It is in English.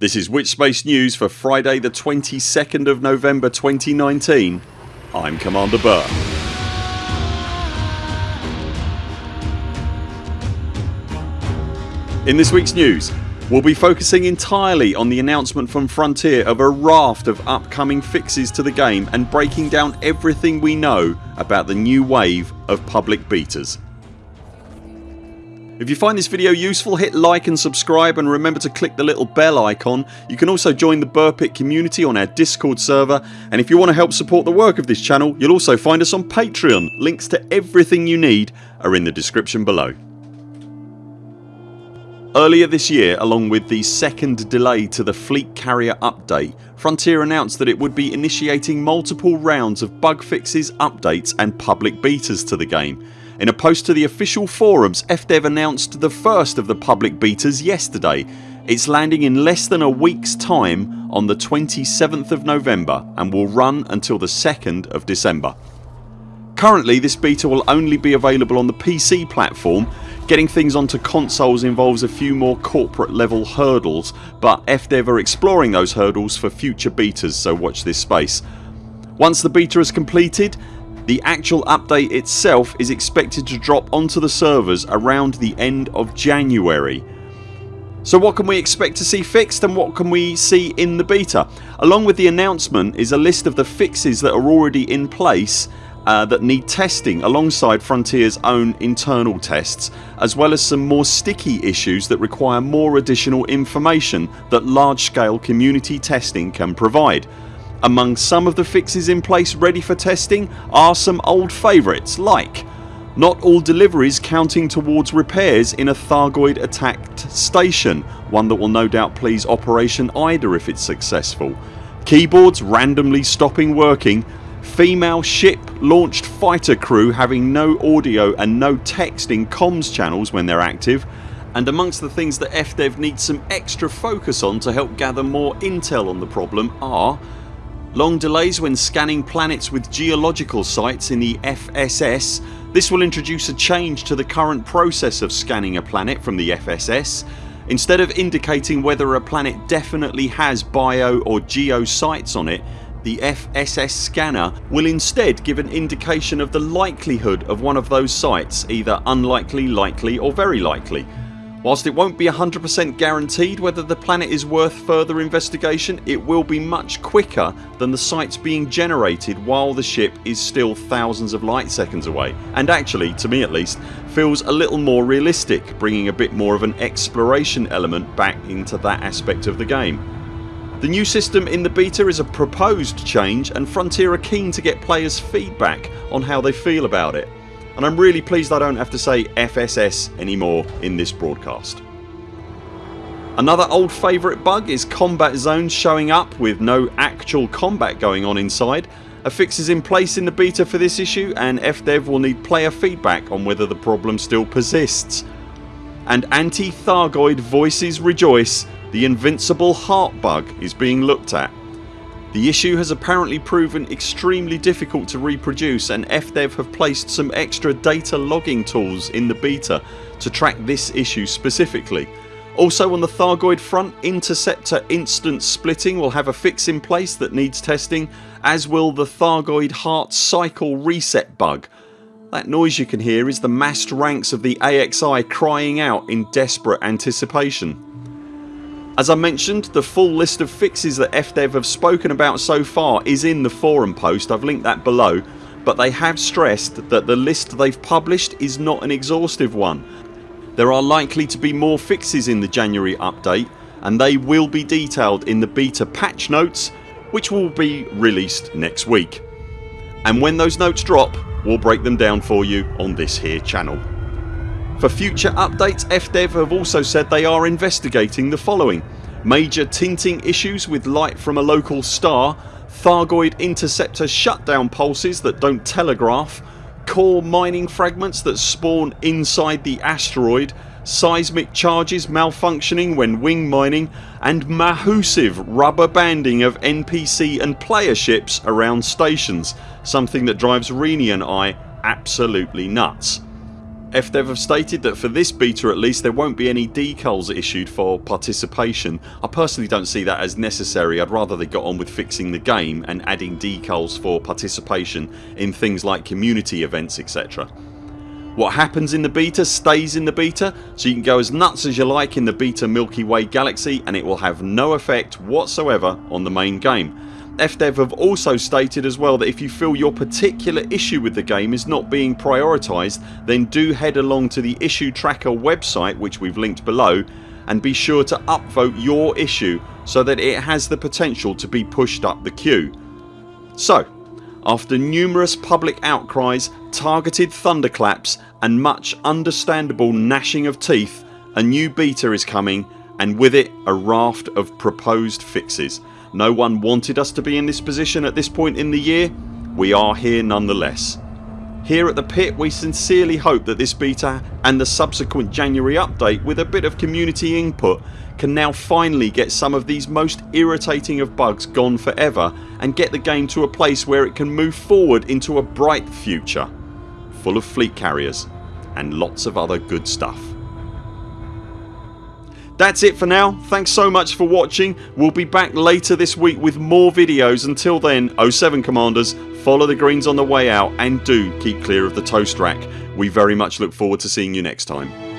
This is Witchspace News for Friday the 22nd of November 2019 I'm Commander Buur. In this weeks news we'll be focusing entirely on the announcement from Frontier of a raft of upcoming fixes to the game and breaking down everything we know about the new wave of public betas. If you find this video useful hit like and subscribe and remember to click the little bell icon. You can also join the Buurpit community on our discord server and if you want to help support the work of this channel you'll also find us on Patreon. Links to everything you need are in the description below. Earlier this year along with the second delay to the Fleet Carrier update Frontier announced that it would be initiating multiple rounds of bug fixes, updates and public betas to the game in a post to the official forums FDev announced the first of the public betas yesterday. It's landing in less than a weeks time on the 27th of November and will run until the 2nd of December. Currently this beta will only be available on the PC platform. Getting things onto consoles involves a few more corporate level hurdles but FDev are exploring those hurdles for future betas so watch this space. Once the beta is completed the actual update itself is expected to drop onto the servers around the end of January. So what can we expect to see fixed and what can we see in the beta? Along with the announcement is a list of the fixes that are already in place uh, that need testing alongside Frontiers own internal tests as well as some more sticky issues that require more additional information that large scale community testing can provide. Among some of the fixes in place ready for testing are some old favourites like not all deliveries counting towards repairs in a Thargoid attacked station one that will no doubt please Operation Ida if it's successful. Keyboards randomly stopping working Female ship launched fighter crew having no audio and no text in comms channels when they're active and amongst the things that FDev needs some extra focus on to help gather more intel on the problem are Long delays when scanning planets with geological sites in the FSS. This will introduce a change to the current process of scanning a planet from the FSS. Instead of indicating whether a planet definitely has bio or geo sites on it the FSS scanner will instead give an indication of the likelihood of one of those sites either unlikely, likely or very likely. Whilst it won't be 100% guaranteed whether the planet is worth further investigation it will be much quicker than the sites being generated while the ship is still thousands of light seconds away and actually, to me at least, feels a little more realistic bringing a bit more of an exploration element back into that aspect of the game. The new system in the beta is a proposed change and Frontier are keen to get players feedback on how they feel about it and I'm really pleased I don't have to say FSS anymore in this broadcast. Another old favourite bug is combat zones showing up with no actual combat going on inside. A fix is in place in the beta for this issue and FDev will need player feedback on whether the problem still persists. And anti-Thargoid voices rejoice the invincible heart bug is being looked at the issue has apparently proven extremely difficult to reproduce and FDev have placed some extra data logging tools in the beta to track this issue specifically. Also on the Thargoid front Interceptor instance splitting will have a fix in place that needs testing as will the Thargoid heart cycle reset bug. That noise you can hear is the massed ranks of the AXI crying out in desperate anticipation. As I mentioned the full list of fixes that FDev have spoken about so far is in the forum post, I've linked that below but they have stressed that the list they've published is not an exhaustive one. There are likely to be more fixes in the January update and they will be detailed in the beta patch notes which will be released next week. And when those notes drop we'll break them down for you on this here channel. For future updates FDev have also said they are investigating the following Major tinting issues with light from a local star Thargoid interceptor shutdown pulses that don't telegraph Core mining fragments that spawn inside the asteroid Seismic charges malfunctioning when wing mining and mahoosive rubber banding of NPC and player ships around stations something that drives Rini and I absolutely nuts. FDev have stated that for this beta at least there won't be any decals issued for participation. I personally don't see that as necessary, I'd rather they got on with fixing the game and adding decals for participation in things like community events etc. What happens in the beta stays in the beta so you can go as nuts as you like in the beta Milky Way galaxy and it will have no effect whatsoever on the main game. FDev have also stated as well that if you feel your particular issue with the game is not being prioritised then do head along to the issue tracker website which we've linked below and be sure to upvote your issue so that it has the potential to be pushed up the queue. So after numerous public outcries, targeted thunderclaps and much understandable gnashing of teeth a new beta is coming and with it a raft of proposed fixes. No one wanted us to be in this position at this point in the year. We are here nonetheless. Here at the pit we sincerely hope that this beta and the subsequent January update with a bit of community input can now finally get some of these most irritating of bugs gone forever and get the game to a place where it can move forward into a bright future full of fleet carriers and lots of other good stuff. That's it for now. Thanks so much for watching. We'll be back later this week with more videos. Until then 0 7 CMDRs follow the greens on the way out and do keep clear of the toast rack. We very much look forward to seeing you next time.